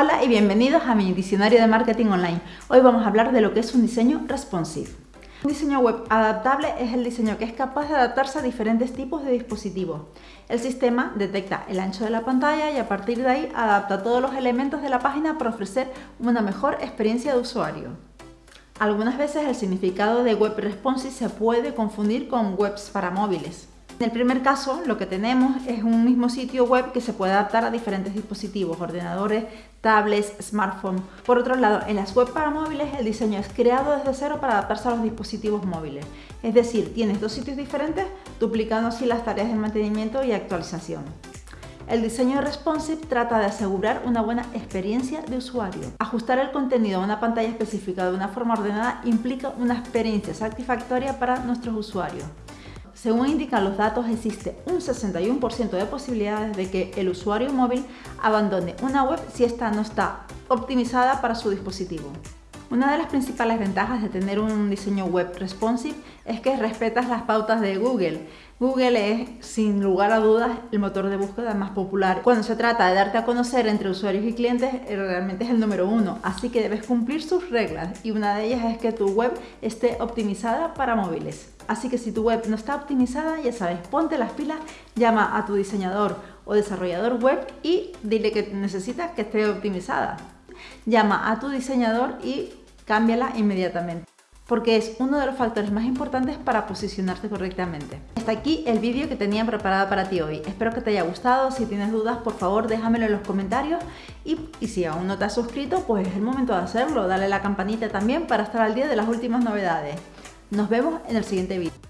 Hola y bienvenidos a mi diccionario de marketing online. Hoy vamos a hablar de lo que es un diseño responsive. Un diseño web adaptable es el diseño que es capaz de adaptarse a diferentes tipos de dispositivos. El sistema detecta el ancho de la pantalla y a partir de ahí adapta todos los elementos de la página para ofrecer una mejor experiencia de usuario. Algunas veces el significado de web responsive se puede confundir con webs para móviles. En el primer caso, lo que tenemos es un mismo sitio web que se puede adaptar a diferentes dispositivos, ordenadores, tablets, smartphones. Por otro lado, en las web para móviles el diseño es creado desde cero para adaptarse a los dispositivos móviles. Es decir, tienes dos sitios diferentes, duplicando así las tareas de mantenimiento y actualización. El diseño responsive trata de asegurar una buena experiencia de usuario. Ajustar el contenido a una pantalla específica de una forma ordenada implica una experiencia satisfactoria para nuestros usuarios. Según indican los datos, existe un 61% de posibilidades de que el usuario móvil abandone una web si esta no está optimizada para su dispositivo. Una de las principales ventajas de tener un diseño web responsive es que respetas las pautas de Google. Google es, sin lugar a dudas, el motor de búsqueda más popular. Cuando se trata de darte a conocer entre usuarios y clientes, eh, realmente es el número uno, así que debes cumplir sus reglas y una de ellas es que tu web esté optimizada para móviles. Así que si tu web no está optimizada, ya sabes, ponte las pilas, llama a tu diseñador o desarrollador web y dile que necesitas que esté optimizada. Llama a tu diseñador y cámbiala inmediatamente porque es uno de los factores más importantes para posicionarte correctamente. Hasta aquí el vídeo que tenía preparado para ti hoy. Espero que te haya gustado. Si tienes dudas, por favor, déjamelo en los comentarios. Y, si aún no te has suscrito, pues es el momento de hacerlo. Dale la campanita también para estar al día de las últimas novedades. Nos vemos en el siguiente vídeo.